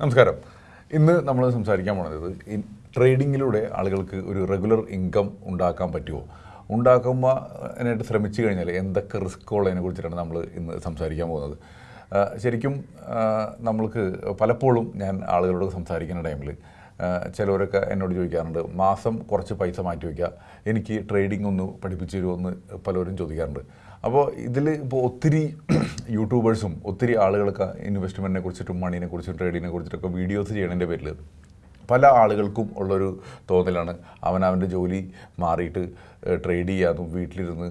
നമസ്കാരം. ഇന്ന് നമ്മൾ സംസാരിക്കാൻ പോണത് ട്രേഡിങ്ങിലൂടെ ആളുകൾക്ക് ഒരു റെഗുലർ ഇൻകം ഉണ്ടാക്കാൻ പറ്റുമോ ഉണ്ടാക്കുമ്പോൾ അതിനായിട്ട് ശ്രമിച്ചു കഴിഞ്ഞാൽ എന്തൊക്കെ റിസ്ക്കുള്ളതിനെ കുറിച്ചിട്ടാണ് നമ്മൾ ഇന്ന് സംസാരിക്കാൻ പോകുന്നത്. ശരിക്കും നമ്മൾക്ക് പലപ്പോഴും ഞാൻ ആളുകളോട് സംസാരിക്കുന്ന ടൈമിൽ ചിലവരൊക്കെ എന്നോട് ചോദിക്കാറുണ്ട് മാസം കുറച്ച് പൈസ മാറ്റി വയ്ക്കുക എനിക്ക് ട്രേഡിംഗ് ഒന്ന് പഠിപ്പിച്ചു തരുമോ എന്ന് പലരും ചോദിക്കാറുണ്ട്. അപ്പോൾ ഇതിൽ ഇപ്പോൾ ഒത്തിരി യൂട്യൂബേഴ്സും ഒത്തിരി ആളുകളൊക്കെ ഇൻവെസ്റ്റ്മെന്റിനെ കുറിച്ചിട്ടും മണീനെ കുറിച്ചും ട്രേഡിങ്ങിനെ കുറിച്ചിട്ടൊക്കെ വീഡിയോസ് ചെയ്യണതിന്റെ പേരിൽ പല ആളുകൾക്കും ഉള്ളൊരു തോന്നലാണ്. അവൻ അവന്റെ ജോലി മാറിയിട്ട് ട്രേഡ് ചെയ്യാനും വീട്ടിലിരുന്ന്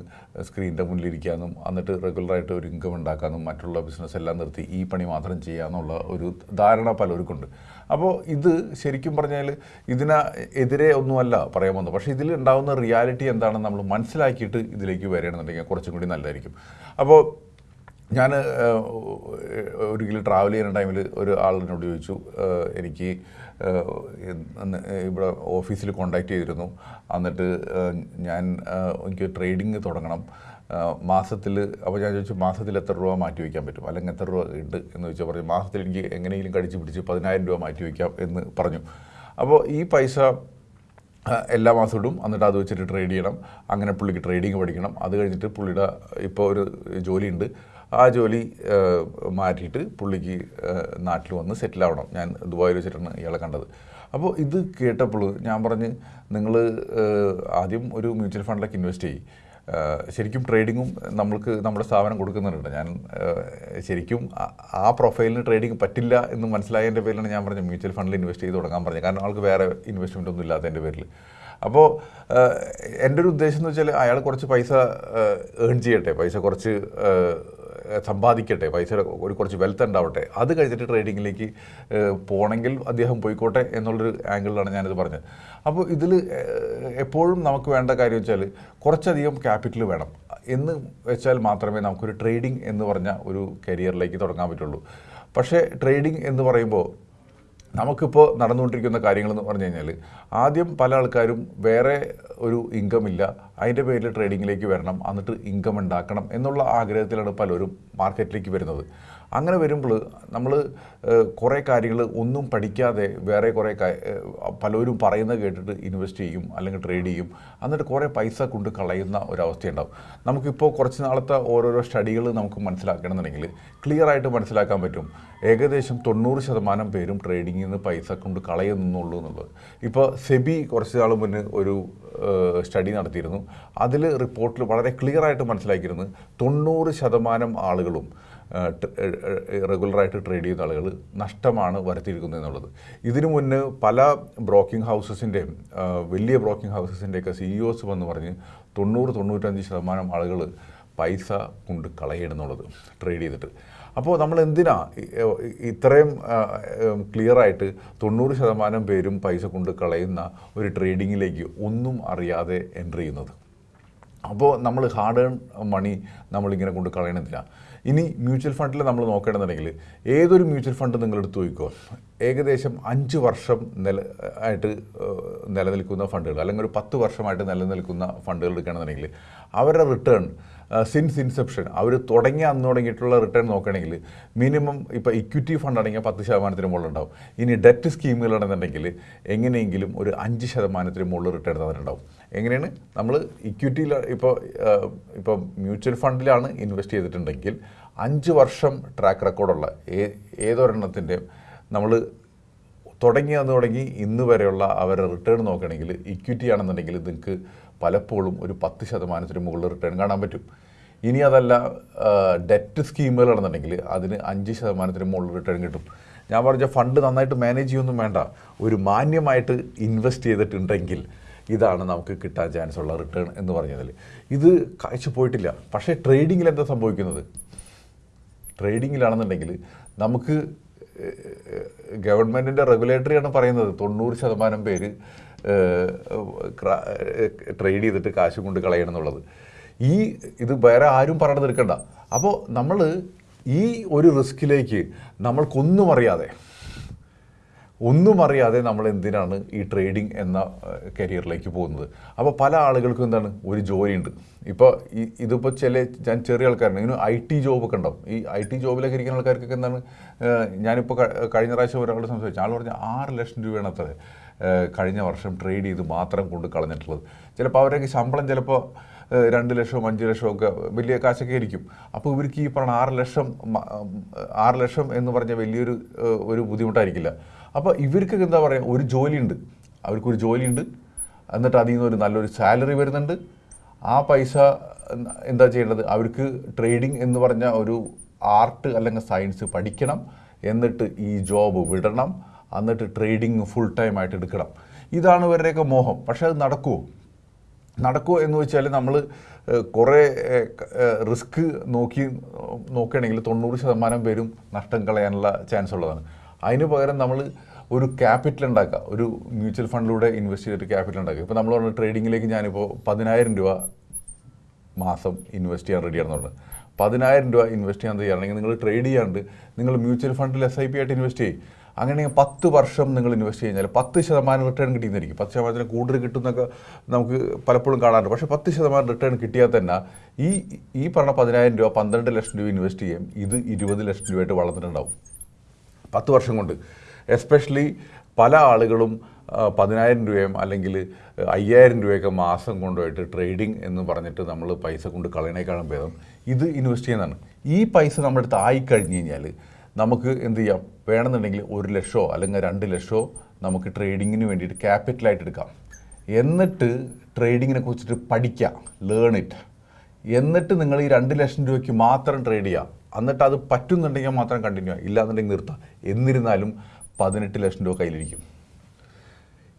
സ്ക്രീനിന്റെ മുന്നിലിരിക്കാനും എന്നിട്ട് റെഗുലറായിട്ട് ഒരു ഇൻകം ഉണ്ടാക്കാനും മറ്റുള്ള ബിസിനസ് എല്ലാം നിർത്തി ഈ പണി മാത്രം ചെയ്യാമെന്നുള്ള ഒരു ധാരണ പലർക്കുണ്ട്. അപ്പോൾ ഇത് ശരിക്കും പറഞ്ഞാൽ ഇതിന് എതിരെ ഒന്നുമല്ല പറയാൻ വന്നത് പക്ഷേ ഇതിൽ ഉണ്ടാകുന്ന റിയാലിറ്റി എന്താണെന്ന് നമ്മൾ മനസ്സിലാക്കിയിട്ട് ഇതിലേക്ക് വരികയാണെന്നുണ്ടെങ്കിൽ കുറച്ചും കൂടി നല്ലതായിരിക്കും. അപ്പോൾ ഞാൻ ഒരിക്കലും ട്രാവൽ ചെയ്യുന്ന ടൈമിൽ ഒരു ആളിനോട് ചോദിച്ചു എനിക്ക് ഇവിടെ ഓഫീസിൽ കോണ്ടാക്ട് ചെയ്തിരുന്നു. എന്നിട്ട് ഞാൻ എനിക്ക് ട്രേഡിങ് തുടങ്ങണം. മാസത്തിൽ അപ്പോൾ ഞാൻ ചോദിച്ചു മാസത്തിൽ എത്ര രൂപ മാറ്റി വയ്ക്കാൻ പറ്റും? അല്ലെങ്കിൽ എത്ര രൂപ ഉണ്ട്? എന്ന് ചോദിച്ചാൽ പറഞ്ഞു മാസത്തിൽ എനിക്ക് എങ്ങനെയെങ്കിലും കടിച്ച് പിടിച്ച് പതിനായിരം രൂപ മാറ്റി വയ്ക്കാം എന്ന് പറഞ്ഞു. അപ്പോൾ ഈ പൈസ എല്ലാ മാസവും ഇടും. എന്നിട്ട് അത് വെച്ചിട്ട് ട്രേഡ് ചെയ്യണം. അങ്ങനെ പുള്ളിക്ക് ട്രേഡിങ് പഠിക്കണം. അത് കഴിഞ്ഞിട്ട് പുള്ളിയുടെ ഇപ്പോൾ ഒരു ജോലിയുണ്ട്. ആ ജോലി മാറ്റിയിട്ട് പുള്ളിക്ക് നാട്ടിൽ വന്ന് സെറ്റിൽ ആവണം ഞാൻ ദുബായിൽ വെച്ചിട്ടാണ് ഇയാളെ കണ്ടത്. അപ്പോൾ ഇത് കേട്ടപ്പോൾ ഞാൻ പറഞ്ഞ് നിങ്ങൾ ആദ്യം ഒരു മ്യൂച്വൽ ഫണ്ടിലേക്ക് ഇൻവെസ്റ്റ് ചെയ്യും. ശരിക്കും ട്രേഡിങ്ങും നമ്മൾക്ക് നമ്മുടെ സ്ഥാപനം കൊടുക്കുന്നുണ്ട്. ഞാൻ ശരിക്കും ആ പ്രൊഫൈലിന് ട്രേഡിംഗ് പറ്റില്ല എന്ന് മനസ്സിലായതിന്റെ പേരിലാണ് ഞാൻ പറഞ്ഞത് മ്യൂച്വൽ ഫണ്ടിൽ ഇൻവെസ്റ്റ് ചെയ്ത് തുടങ്ങാൻ പറഞ്ഞത്. കാരണം ആൾക്ക് വേറെ ഇൻവെസ്റ്റ്മെന്റ് ഒന്നും ഇല്ലാത്തതിന്റെ പേരിൽ അപ്പോൾ എന്റെ ഒരു ഉദ്ദേശം എന്ന് വെച്ചാൽ അയാൾ കുറച്ച് പൈസ ഏൺ ചെയ്യട്ടെ പൈസ കുറച്ച് സമ്പാദിക്കട്ടെ പൈസയുടെ ഒരു കുറച്ച് വെൽത്ത് ഉണ്ടാവട്ടെ. അത് കഴിഞ്ഞിട്ട് ട്രേഡിങ്ങിലേക്ക് പോകണമെങ്കിൽ അദ്ദേഹം പോയിക്കോട്ടെ എന്നുള്ളൊരു ആംഗിളിലാണ് ഞാനിത് പറഞ്ഞത്. അപ്പോൾ ഇതിൽ എപ്പോഴും നമുക്ക് വേണ്ട കാര്യം വെച്ചാൽ കുറച്ചധികം ക്യാപിറ്റൽ വേണം. എന്ന് വെച്ചാൽ മാത്രമേ നമുക്കൊരു ട്രേഡിംഗ് എന്ന് പറഞ്ഞ ഒരു കരിയറിലേക്ക് തുടങ്ങാൻ പറ്റുള്ളൂ. പക്ഷേ ട്രേഡിംഗ് എന്ന് പറയുമ്പോൾ നമുക്കിപ്പോൾ നടന്നുകൊണ്ടിരിക്കുന്ന കാര്യങ്ങളെന്ന് പറഞ്ഞു കഴിഞ്ഞാൽ ആദ്യം പല ആൾക്കാരും വേറെ ഒരു ഇൻകം ഇല്ല അതിന്റെ പേരിൽ ട്രേഡിങ്ങിലേക്ക് വരണം എന്നിട്ട് ഇൻകം ഉണ്ടാക്കണം എന്നുള്ള ആഗ്രഹത്തിലാണ് പലരും മാർക്കറ്റിലേക്ക് വരുന്നത്. അങ്ങനെ വരുമ്പോൾ നമ്മൾ കുറേ കാര്യങ്ങൾ ഒന്നും പഠിക്കാതെ വേറെ കുറേ പലരും പറയുന്നത് കേട്ടിട്ട് ഇൻവെസ്റ്റ് ചെയ്യും അല്ലെങ്കിൽ ട്രേഡ് ചെയ്യും. എന്നിട്ട് കുറേ പൈസ കൊണ്ട് കളയുന്ന ഒരവസ്ഥയുണ്ടാവും. നമുക്കിപ്പോൾ കുറച്ച് നാളത്തെ ഓരോരോ സ്റ്റഡികൾ നമുക്ക് മനസ്സിലാക്കണമെന്നുണ്ടെങ്കിൽ ക്ലിയർ ആയിട്ട് മനസ്സിലാക്കാൻ പറ്റും. ഏകദേശം തൊണ്ണൂറ് ശതമാനം പേരും ട്രേഡിങ്ങിൽ നിന്ന് പൈസ കൊണ്ട് കളയുന്നുള്ളൂ എന്നുള്ളത്. ഇപ്പോൾ സെബി കുറച്ച് നാൾ മുന്നേ ഒരു സ്റ്റഡി നടത്തിയിരുന്നു. അതിൽ റിപ്പോർട്ടിൽ വളരെ ക്ലിയർ ആയിട്ട് മനസ്സിലാക്കിയിരുന്നു തൊണ്ണൂറ് ശതമാനം ആളുകളും റെഗുലറായിട്ട് ട്രേഡ് ചെയ്യുന്ന ആളുകൾ നഷ്ടമാണ് വരുത്തിയിരിക്കുന്നത് എന്നുള്ളത്. ഇതിനു മുന്നേ പല ബ്രോക്കിംഗ് ഹൗസസിന്റെയും വലിയ ബ്രോക്കിംഗ് ഹൗസസിന്റെയൊക്കെ സിഇഒസ് വന്ന് പറഞ്ഞ് തൊണ്ണൂറ് തൊണ്ണൂറ്റഞ്ച് ശതമാനം ആളുകൾ പൈസ കൊണ്ട് കളയണമെന്നുള്ളത് ട്രേഡ് ചെയ്തിട്ട്. അപ്പോൾ നമ്മൾ എന്തിനാ ഇത്രയും ക്ലിയർ ആയിട്ട് തൊണ്ണൂറ് ശതമാനം പേരും പൈസ കൊണ്ട് കളയുന്ന ഒരു ട്രേഡിങ്ങിലേക്ക് ഒന്നും അറിയാതെ എന്റർ ചെയ്യുന്നത്? അപ്പോൾ നമ്മൾ ഹാർഡ് ഏൺ മണി നമ്മളിങ്ങനെ കൊണ്ട് കളയണമെന്നില്ല ഇനി മ്യൂച്വൽ ഫണ്ടിൽ നമ്മൾ നോക്കണമെന്നുണ്ടെങ്കിൽ ഏതൊരു മ്യൂച്വൽ ഫണ്ട് നിങ്ങൾ എടുത്തു നോക്കിക്കോ ഏകദേശം അഞ്ച് വർഷം നില ആയിട്ട് നിലനിൽക്കുന്ന ഫണ്ടുകൾ അല്ലെങ്കിൽ ഒരു പത്ത് വർഷമായിട്ട് നിലനിൽക്കുന്ന ഫണ്ടുകൾ എടുക്കുകയാണെന്നുണ്ടെങ്കിൽ അവരുടെ റിട്ടേൺ സിൻസ് ഇൻസെപ്ഷൻ അവർ തുടങ്ങിയ അന്ന് തുടങ്ങിയിട്ടുള്ള റിട്ടേൺ നോക്കുകയാണെങ്കിൽ മിനിമം ഇപ്പോൾ ഇക്വിറ്റി ഫണ്ട് ആണെങ്കിൽ പത്ത് ശതമാനത്തിന് മുകളിൽ ഉണ്ടാവും ഇനി ഡെറ്റ് സ്കീമുകളാണെന്നുണ്ടെങ്കിൽ എങ്ങനെയെങ്കിലും ഒരു അഞ്ച് ശതമാനത്തിന് മുകളിൽ റിട്ടേൺ തന്നിട്ടുണ്ടാവും. എങ്ങനെയാണ്? നമ്മൾ ഇക്വിറ്റിയിൽ ഇപ്പോൾ ഇപ്പോൾ മ്യൂച്വൽ ഫണ്ടിലാണ് ഇൻവെസ്റ്റ് ചെയ്തിട്ടുണ്ടെങ്കിൽ അഞ്ച് വർഷം ട്രാക്ക് റെക്കോർഡുള്ള ഏതൊരെണ്ണത്തിന്റെയും ഏതൊരെണ്ണത്തിന്റെ നമ്മൾ തുടങ്ങി അന്ന് തുടങ്ങി ഇന്ന് വരെയുള്ള അവരുടെ റിട്ടേൺ നോക്കുകയാണെങ്കിൽ ഇക്വിറ്റി ആണെന്നുണ്ടെങ്കിൽ നിങ്ങൾക്ക് പലപ്പോഴും ഒരു പത്ത് ശതമാനത്തിന് മുകളിൽ റിട്ടേൺ കാണാൻ പറ്റും. ഇനി അതല്ല ഡെറ്റ് സ്കീമുകളാണെന്നുണ്ടെങ്കിൽ അതിന് അഞ്ച് ശതമാനത്തിന് മുകളിൽ റിട്ടേൺ കിട്ടും. ഞാൻ പറഞ്ഞ ഫണ്ട് നന്നായിട്ട് മാനേജ് ചെയ്യൊന്നും വേണ്ട. ഒരു മാന്യമായിട്ട് ഇൻവെസ്റ്റ് ചെയ്തിട്ടുണ്ടെങ്കിൽ ഇതാണ് നമുക്ക് കിട്ടാൻ ചാൻസ് ഉള്ള റിട്ടേൺ എന്ന് പറഞ്ഞതിൽ. ഇത് കാഴ്ച പോയിട്ടില്ല. പക്ഷേ ട്രേഡിങ്ങിൽ എന്താ സംഭവിക്കുന്നത്? ട്രേഡിങ്ങിലാണെന്നുണ്ടെങ്കിൽ നമുക്ക് ഗവൺമെന്റിന്റെ റെഗുലേറ്ററിയാണ് പറയുന്നത്. തൊണ്ണൂറ് ശതമാനം പേര് ട്രേഡ് ചെയ്തിട്ട് കാശ് കൊണ്ട് കളയണം എന്നുള്ളത്. ഈ ഇത് വേറെ ആരും പറഞ്ഞു എടുക്കണ്ട. അപ്പോൾ നമ്മൾ ഈ ഒരു റിസ്കിലേക്ക് നമ്മൾക്കൊന്നും അറിയാതെ ഒന്നും അറിയാതെ നമ്മൾ എന്തിനാണ് ഈ ട്രേഡിംഗ് എന്ന കരിയറിലേക്ക് പോകുന്നത്? അപ്പോൾ പല ആളുകൾക്കും എന്താണ്? ഒരു ജോലിയുണ്ട്. ഇപ്പോൾ ഇതിപ്പോൾ ചില ഞാൻ ചെറിയ ആൾക്കാരുണ്ട്. ഇങ്ങനെ ഐ ടി ജോബൊക്കെ ഉണ്ടാവും. ഈ ഐ ടി ജോബിലൊക്കെ ഇരിക്കുന്ന ആൾക്കാർക്കൊക്കെ എന്താണ്? ഞാനിപ്പോൾ കഴിഞ്ഞ പ്രാവശ്യം ഒരാളോട് സംസാരിച്ചു. ആൾ പറഞ്ഞ ആറ് ലക്ഷം രൂപയാണ് അത്ര കഴിഞ്ഞ വർഷം ട്രേഡ് ചെയ്ത് മാത്രം കൊണ്ട് കളഞ്ഞിട്ടുള്ളത്. ചിലപ്പോൾ അവരൊക്കെ ശമ്പളം ചിലപ്പോൾ രണ്ട് ലക്ഷവും അഞ്ച് ലക്ഷവും ഒക്കെ വലിയ കാശൊക്കെ ആയിരിക്കും. അപ്പോൾ ഇവർക്ക് ഈ പറഞ്ഞ ആറ് ലക്ഷം ആറ് ലക്ഷം എന്ന് പറഞ്ഞ വലിയൊരു ഒരു ബുദ്ധിമുട്ടായിരിക്കില്ല. അപ്പോൾ ഇവർക്ക് എന്താ പറയുക ഒരു ജോലിയുണ്ട്. അവർക്കൊരു ജോലിയുണ്ട്. എന്നിട്ട് അതിൽ നിന്ന് ഒരു നല്ലൊരു സാലറി വരുന്നുണ്ട്. ആ പൈസ എന്താ ചെയ്യേണ്ടത്? അവർക്ക് ട്രേഡിംഗ് എന്ന് പറഞ്ഞ ഒരു ആർട്ട് അല്ലെങ്കിൽ സയൻസ് പഠിക്കണം. എന്നിട്ട് ഈ ജോബ് വിടണം. എന്നിട്ട് ട്രേഡിങ് ഫുൾ ടൈം ആയിട്ട് എടുക്കണം. ഇതാണ് ഇവരുടെയൊക്കെ മോഹം. പക്ഷേ അത് നടക്കുമോ നടക്കുമോ എന്ന് വെച്ചാൽ നമ്മൾ കുറേ റിസ്ക് നോക്കി നോക്കുകയാണെങ്കിൽ തൊണ്ണൂറ് ശതമാനം പേരും നഷ്ടം കളയാനുള്ള ചാൻസ് ഉള്ളതാണ്. അതിന് പകരം നമ്മൾ ഒരു ക്യാപിറ്റൽ ഉണ്ടാക്കുക. ഒരു മ്യൂച്വൽ ഫണ്ടിലൂടെ ഇൻവെസ്റ്റ് ചെയ്തിട്ട് ക്യാപിറ്റൽ ഉണ്ടാക്കുക. ഇപ്പോൾ നമ്മൾ പറഞ്ഞ ട്രേഡിങ്ങിലേക്ക് ഞാനിപ്പോൾ പതിനായിരം രൂപ മാസം ഇൻവെസ്റ്റ് ചെയ്യാൻ റെഡിയാണെന്ന് പറഞ്ഞത് പതിനായിരം രൂപ ഇൻവെസ്റ്റ് ചെയ്യാൻ തയ്യാറാണെങ്കിൽ നിങ്ങൾ ട്രേഡ് ചെയ്യാണ്ട് നിങ്ങൾ മ്യൂച്വൽ ഫണ്ടിൽ എസ് ഐ പി ആയിട്ട് ഇൻവെസ്റ്റ് ചെയ്യും. അങ്ങനെ പത്ത് വർഷം നിങ്ങൾ ഇൻവെസ്റ്റ് കഴിഞ്ഞാൽ പത്ത് ശതമാനം റിട്ടേൺ കിട്ടിയെന്നിരിക്കും. പത്ത് ശതമാനത്തിന് കൂടുതൽ കിട്ടുന്നൊക്കെ നമുക്ക് പലപ്പോഴും കാണാറുണ്ട്. പക്ഷേ പത്ത് ശതമാനം റിട്ടേൺ കിട്ടിയാൽ തന്നെ ഈ ഈ പറഞ്ഞ പതിനായിരം രൂപ പന്ത്രണ്ട് ലക്ഷം രൂപ ഇൻവെസ്റ്റ് ചെയ്യാം. ഇത് ഇരുപത് ലക്ഷം രൂപയായിട്ട് വളർന്നിട്ടുണ്ടാവും. പത്ത് വർഷം കൊണ്ട്. എസ്പെഷ്യലി പല ആളുകളും പതിനായിരം രൂപയും അല്ലെങ്കിൽ അയ്യായിരം രൂപയൊക്കെ മാസം കൊണ്ടുപോയിട്ട് ട്രേഡിംഗ് എന്ന് പറഞ്ഞിട്ട് നമ്മൾ പൈസ കൊണ്ട് കളയണേക്കാളും ഭേദം ഇത് ഇൻവെസ്റ്റ് ചെയ്യുന്നതാണ്. ഈ പൈസ നമ്മുടെ അടുത്ത് ആയി കഴിഞ്ഞ് കഴിഞ്ഞാൽ നമുക്ക് എന്ത് ചെയ്യാം? വേണമെന്നുണ്ടെങ്കിൽ ഒരു ലക്ഷമോ അല്ലെങ്കിൽ രണ്ട് ലക്ഷമോ നമുക്ക് ട്രേഡിങ്ങിന് വേണ്ടിയിട്ട് ക്യാപിറ്റലായിട്ട് എടുക്കാം. എന്നിട്ട് ട്രേഡിങ്ങിനെ കുറിച്ചിട്ട് പഠിക്കാം. ലേൺ ഇറ്റ് എന്നിട്ട് നിങ്ങൾ ഈ രണ്ട് ലക്ഷം രൂപയ്ക്ക് മാത്രം ട്രേഡ് ചെയ്യുക എന്നിട്ട് അത് പറ്റുന്നുണ്ടെങ്കിൽ മാത്രം കണ്ടിന്യൂ ആയി ഇല്ലാന്നുണ്ടെങ്കിൽ നിർത്താം. എന്നിരുന്നാലും പതിനെട്ട് ലക്ഷം രൂപ കയ്യിലിരിക്കും.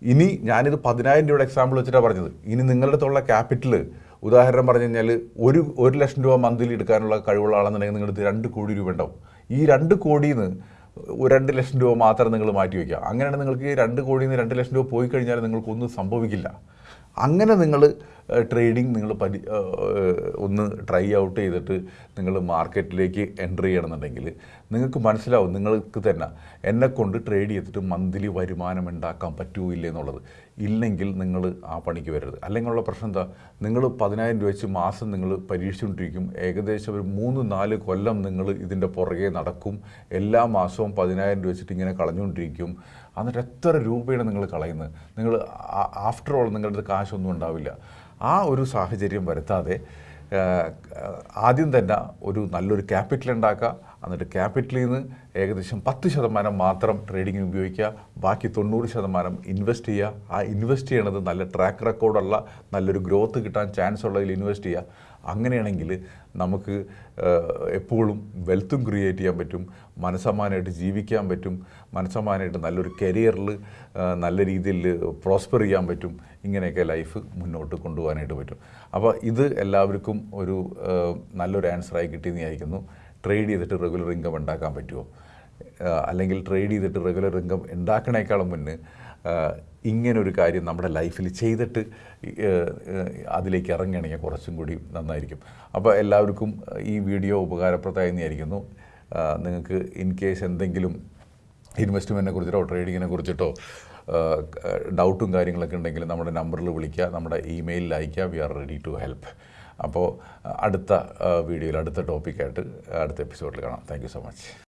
ഇനി ഞാനിത് പതിനായിരം രൂപയുടെ എക്സാമ്പിൾ വെച്ചിട്ടാണ് പറഞ്ഞത്. ഇനി നിങ്ങളുടെ അടുത്തുള്ള ക്യാപിറ്റൽ ഉദാഹരണം പറഞ്ഞു കഴിഞ്ഞാൽ ഒരു ഒരു ലക്ഷം രൂപ മന്ത്ലി എടുക്കാനുള്ള കഴിവുള്ള ആളെന്നുണ്ടെങ്കിൽ നിങ്ങളുടെ രണ്ട് കോടി രൂപ ഉണ്ടാവും. ഈ രണ്ട് കോടിയിൽ നിന്ന് രണ്ട് ലക്ഷം രൂപ മാത്രം നിങ്ങൾ മാറ്റി വയ്ക്കുക. അങ്ങനെയാണ് നിങ്ങൾക്ക് രണ്ട് കോടിയിൽ നിന്ന് രണ്ട് ലക്ഷം രൂപ പോയി കഴിഞ്ഞാൽ നിങ്ങൾക്കൊന്നും സംഭവിക്കില്ല. അങ്ങനെ നിങ്ങൾ ട്രേഡിംഗ് നിങ്ങൾ പരി ഒന്ന് ട്രൈ ഔട്ട് ചെയ്തിട്ട് നിങ്ങൾ മാർക്കറ്റിലേക്ക് എൻട്രി ചെയ്യണമെന്നുണ്ടെങ്കിൽ നിങ്ങൾക്ക് മനസ്സിലാവും നിങ്ങൾക്ക് തന്നെ. എന്നെ കൊണ്ട് ട്രേഡ് ചെയ്തിട്ട് മന്ത്ലി വരുമാനം ഉണ്ടാക്കാൻ പറ്റൂ ഇല്ല എന്നുള്ളത്. ഇല്ലെങ്കിൽ നിങ്ങൾ ആ പണിക്ക് വരരുത്. അല്ലെങ്കിൽ ഉള്ള പ്രശ്നം എന്താ? നിങ്ങൾ പതിനായിരം രൂപ വെച്ച് മാസം നിങ്ങൾ പരീക്ഷിച്ചുകൊണ്ടിരിക്കും. ഏകദേശം ഒരു മൂന്ന് നാല് കൊല്ലം നിങ്ങൾ ഇതിന്റെ പുറകെ നടക്കും. എല്ലാ മാസവും പതിനായിരം രൂപ വെച്ചിട്ട് ഇങ്ങനെ കളഞ്ഞുകൊണ്ടിരിക്കും. എന്നിട്ട് എത്ര രൂപയാണ് നിങ്ങൾ കളയുന്നത്? നിങ്ങൾ ആഫ്റ്റർ ഓൾ നിങ്ങളുടെ അടുത്ത് കാശൊന്നും ഉണ്ടാവില്ല. ആ ഒരു സാഹചര്യം വരുത്താതെ ആദ്യം തന്നെ ഒരു നല്ലൊരു ക്യാപിറ്റൽ ഉണ്ടാക്കുക. എന്നിട്ട് ക്യാപിറ്റലിൽ നിന്ന് ഏകദേശം പത്ത് ശതമാനം മാത്രം ട്രേഡിങ്ങിന് ഉപയോഗിക്കുക ബാക്കി തൊണ്ണൂറ് ശതമാനം ഇൻവെസ്റ്റ് ചെയ്യുക. ആ ഇൻവെസ്റ്റ് ചെയ്യണത് നല്ല ട്രാക്ക് റെക്കോർഡുള്ള നല്ലൊരു ഗ്രോത്ത് കിട്ടാൻ ചാൻസ് ഉള്ളതിൽ ഇൻവെസ്റ്റ് ചെയ്യുക. അങ്ങനെയാണെങ്കിൽ നമുക്ക് എപ്പോഴും വെൽത്തും ക്രിയേറ്റ് ചെയ്യാൻ പറ്റും മനസ്സമാനമായിട്ട് ജീവിക്കാൻ പറ്റും മനസ്സമാനമായിട്ട് നല്ലൊരു കരിയറിൽ നല്ല രീതിയിൽ പ്രോസ്പർ ചെയ്യാൻ പറ്റും. ഇങ്ങനെയൊക്കെ ലൈഫ് മുന്നോട്ട് കൊണ്ടുപോകാനായിട്ട് പറ്റും. അപ്പോൾ ഇത് എല്ലാവർക്കും ഒരു നല്ലൊരു ആൻസറായി കിട്ടിയെന്ന് വിചാരിക്കുന്നു. ട്രേഡ് ചെയ്തിട്ട് റെഗുലർ ഇൻകം ഉണ്ടാക്കാൻ പറ്റുമോ? അല്ലെങ്കിൽ ട്രേഡ് ചെയ്തിട്ട് റെഗുലർ ഇൻകം ഉണ്ടാക്കണേക്കാളും മുന്നേ ഇങ്ങനൊരു കാര്യം നമ്മുടെ ലൈഫിൽ ചെയ്തിട്ട് അതിലേക്ക് ഇറങ്ങുകയാണെങ്കിൽ കുറച്ചും കൂടി നന്നായിരിക്കും. അപ്പോൾ എല്ലാവർക്കും ഈ വീഡിയോ ഉപകാരപ്രദമായി വിചാരിക്കുന്നു. നിങ്ങൾക്ക് ഇൻ കേസ് എന്തെങ്കിലും ഇൻവെസ്റ്റ്മെന്റിനെ കുറിച്ചിട്ടോ ട്രേഡിങ്ങിനെ കുറിച്ചിട്ടോ ഡൗട്ടും കാര്യങ്ങളൊക്കെ ഉണ്ടെങ്കിൽ നമ്മുടെ നമ്പറിൽ വിളിക്കുക നമ്മുടെ ഇമെയിലിൽ അയക്കുക we are ready to help. അപ്പോൾ അടുത്ത വീഡിയോയിൽ അടുത്ത ടോപ്പിക്കായിട്ട് അടുത്ത എപ്പിസോഡിൽ കാണാം. Thank so much